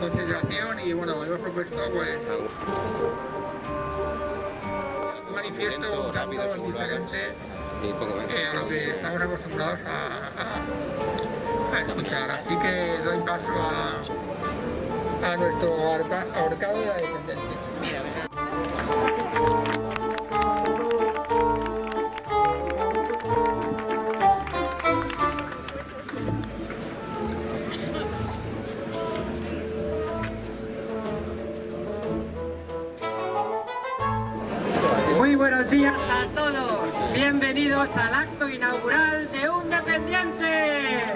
concentración y bueno, hemos propuesto pues un manifiesto un tanto diferente eh, a lo que estamos acostumbrados a, a, escuchar. Así que doy paso a, a nuestro ahorcado de la dependencia. Al acto inaugural de Un Dependiente.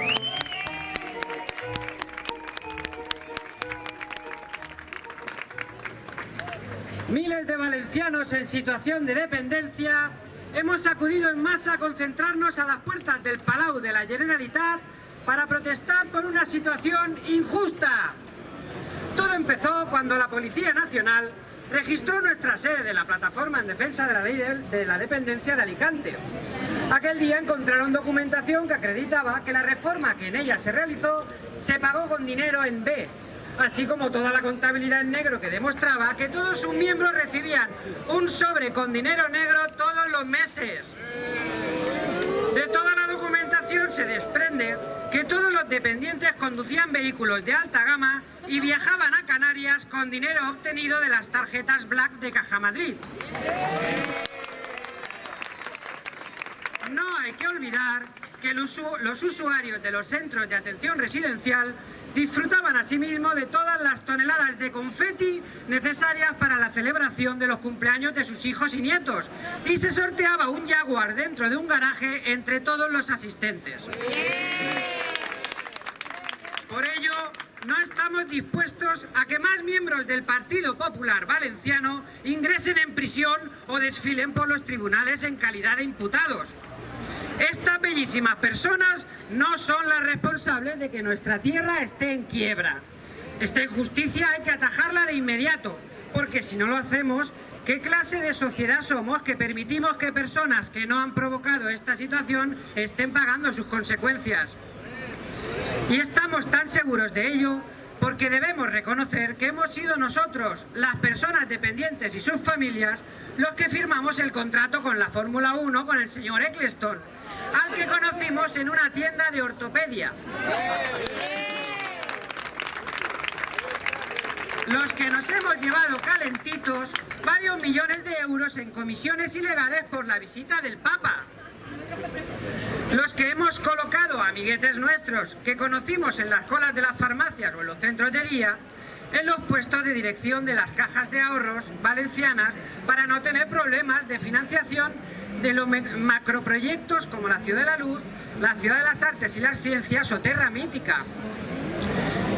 Miles de valencianos en situación de dependencia hemos acudido en masa a concentrarnos a las puertas del Palau de la Generalitat para protestar por una situación injusta. Todo empezó cuando la Policía Nacional registró nuestra sede de la Plataforma en Defensa de la Ley de la Dependencia de Alicante. Aquel día encontraron documentación que acreditaba que la reforma que en ella se realizó se pagó con dinero en B, así como toda la contabilidad en negro que demostraba que todos sus miembros recibían un sobre con dinero negro todos los meses. De toda la documentación se desprende que todos los dependientes conducían vehículos de alta gama y viajaban a Canarias con dinero obtenido de las tarjetas Black de Caja Madrid. No hay que olvidar que los usuarios de los centros de atención residencial disfrutaban asimismo de todas las toneladas de confeti necesarias para la celebración de los cumpleaños de sus hijos y nietos y se sorteaba un Jaguar dentro de un garaje entre todos los asistentes. Por ello, no estamos dispuestos a que más miembros del Partido Popular Valenciano ingresen en prisión o desfilen por los tribunales en calidad de imputados. Estas bellísimas personas no son las responsables de que nuestra tierra esté en quiebra. Esta injusticia hay que atajarla de inmediato, porque si no lo hacemos, ¿qué clase de sociedad somos que permitimos que personas que no han provocado esta situación estén pagando sus consecuencias? Y estamos tan seguros de ello porque debemos reconocer que hemos sido nosotros, las personas dependientes y sus familias, los que firmamos el contrato con la Fórmula 1 con el señor Eccleston, al que conocimos en una tienda de ortopedia. Los que nos hemos llevado calentitos varios millones de euros en comisiones ilegales por la visita del Papa. Los que hemos colocado amiguetes nuestros que conocimos en las colas de las farmacias o en los centros de día en los puestos de dirección de las cajas de ahorros valencianas para no tener problemas de financiación de los macroproyectos como la Ciudad de la Luz, la Ciudad de las Artes y las Ciencias o Terra Mítica.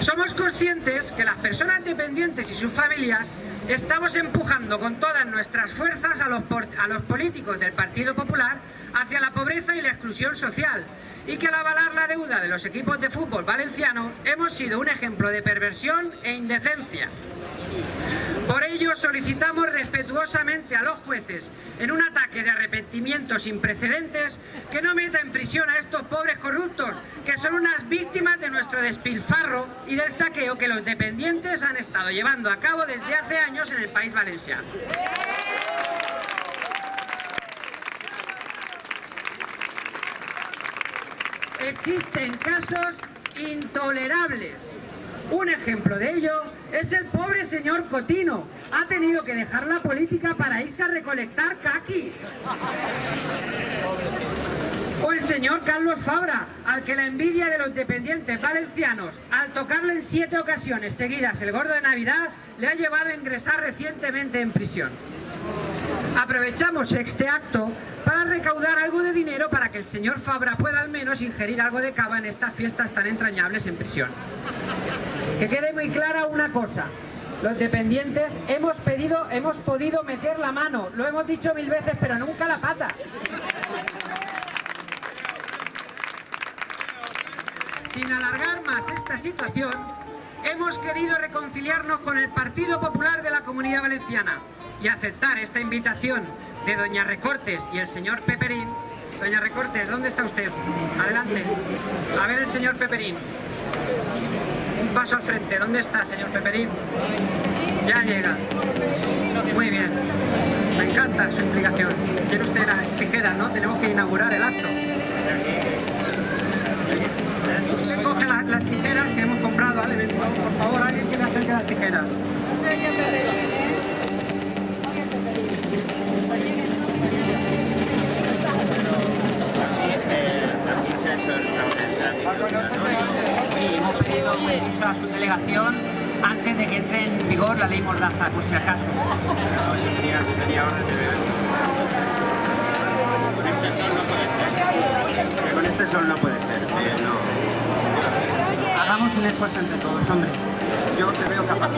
Somos conscientes que las personas dependientes y sus familias Estamos empujando con todas nuestras fuerzas a los, políticos del Partido Popular hacia la pobreza y la exclusión social y que al avalar la deuda de los equipos de fútbol valenciano hemos sido un ejemplo de perversión e indecencia. Por ello solicitamos respetuosamente a los jueces, en un ataque de arrepentimiento sin precedentes, que no meta en prisión a estos pobres corruptos, que son unas víctimas de nuestro despilfarro y del saqueo que los dependientes han estado llevando a cabo desde hace años en el país valenciano. Existen casos intolerables. Un ejemplo de ello es el pobre señor Cotino. Ha tenido que dejar la política para irse a recolectar caqui. O el señor Carlos Fabra, al que la envidia de los dependientes valencianos, al tocarle en siete ocasiones seguidas el gordo de Navidad, le ha llevado a ingresar recientemente en prisión. Aprovechamos este acto para recaudar algo de dinero para que el señor Fabra pueda al menos ingerir algo de cava en estas fiestas tan entrañables en prisión. Que quede muy clara una cosa, los dependientes hemos pedido, hemos podido meter la mano, lo hemos dicho mil veces, pero nunca la pata. Sin alargar más esta situación, hemos querido reconciliarnos con el Partido Popular de la Comunidad Valenciana y aceptar esta invitación de Doña Recortes y el señor Peperín Doña Recortes, ¿dónde está usted? Adelante. A ver el señor Peperín. Un paso al frente. ¿Dónde está, señor Peperín? Ya llega. Muy bien. Me encanta su implicación. Quiere usted las tijeras, ¿no? Tenemos que inaugurar el acto. Usted coge las tijeras que hemos comprado al evento. Por favor, alguien quiere acerque las tijeras. Delegación antes de que entre en vigor la ley Mordaza, por si acaso. tenía, tenía orden de ver. Con este sol no puede ser. Con este sol no puede ser. Eh, no. Hagamos un esfuerzo entre todos, hombre. Yo te veo capaz.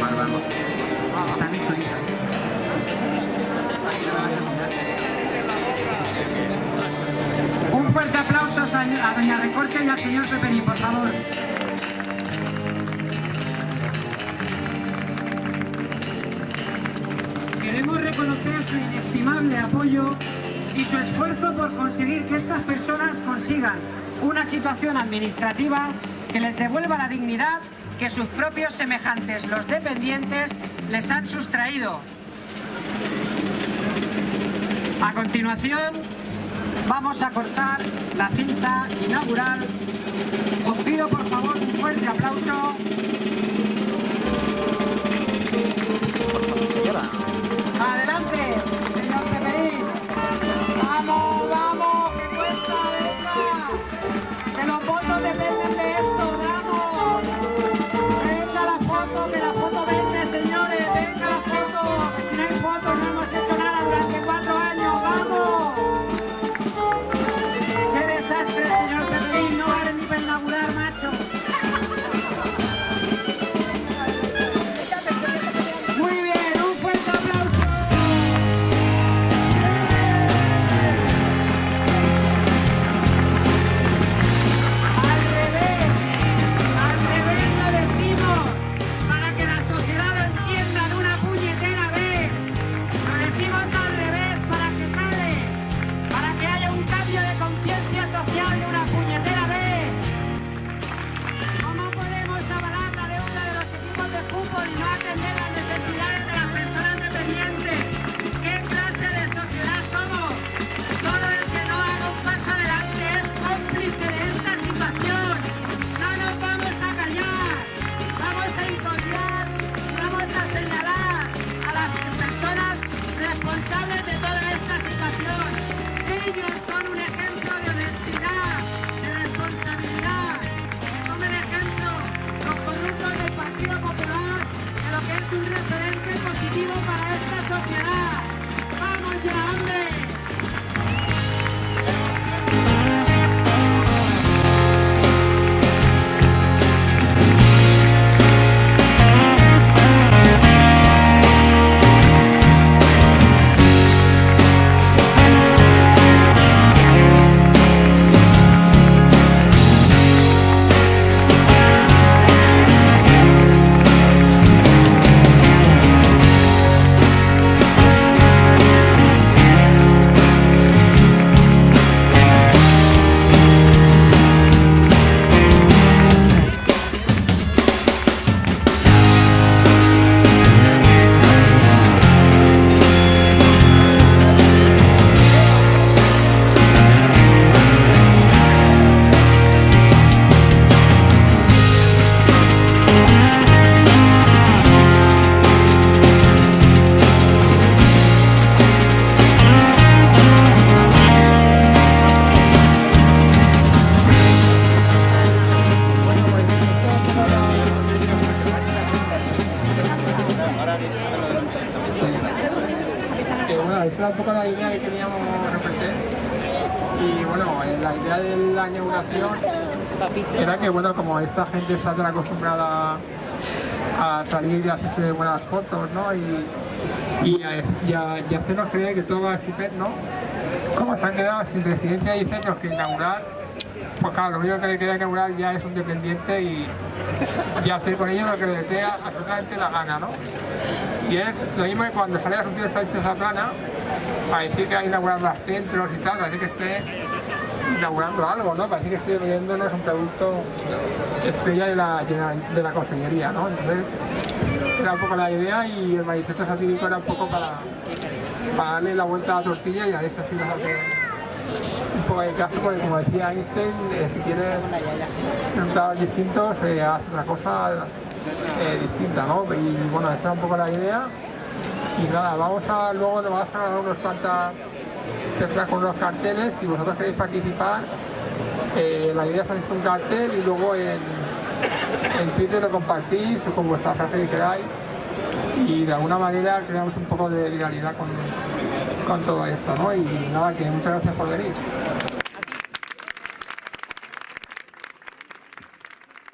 Vale, vamos. Bien solita. Y su esfuerzo por conseguir que estas personas consigan una situación administrativa que les devuelva la dignidad que sus propios semejantes, los dependientes, les han sustraído. A continuación, vamos a cortar la cinta inaugural. Os pido por favor un fuerte aplauso. Que bueno, esta era un poco la idea que queríamos representar y bueno, la idea de la inauguración era que bueno, como esta gente está tan acostumbrada a salir y hacerse buenas fotos, ¿no? Y, y, a, y a- y hacernos creer que todo va estupendo, como se han quedado sin residencia y centros que inaugurar, pues claro, lo único que le queda inaugurar ya es un dependiente y, y hacer con ellos lo que les dé absolutamente la gana, ¿no? Y es lo mismo que cuando sale a tío Sánchez a plana, para decir que hay inaugurar los centros y tal, parece que esté inaugurando algo, ¿no? Parece que esté vendiéndonos un producto estrella de la, de la consellería, ¿no? Entonces, era un poco la idea y el manifiesto satírico era un poco para, darle la vuelta a la tortilla y a eso sí nos hace poco de caso, porque como decía Einstein, eh, si quieres resultados distintos, eh, haz otra cosa distinta, ¿no? Y bueno, esa es un poco la idea. Y nada, vamos a luego nos vamos a dar unos cuantas personas con unos carteles. Si vosotros queréis participar, eh, la idea es hacer un cartel y luego en, en Twitter lo compartís con vuestra frase que queráis. Y de alguna manera creamos un poco de viralidad con, con todo esto, ¿no? Y nada, que muchas gracias por venir.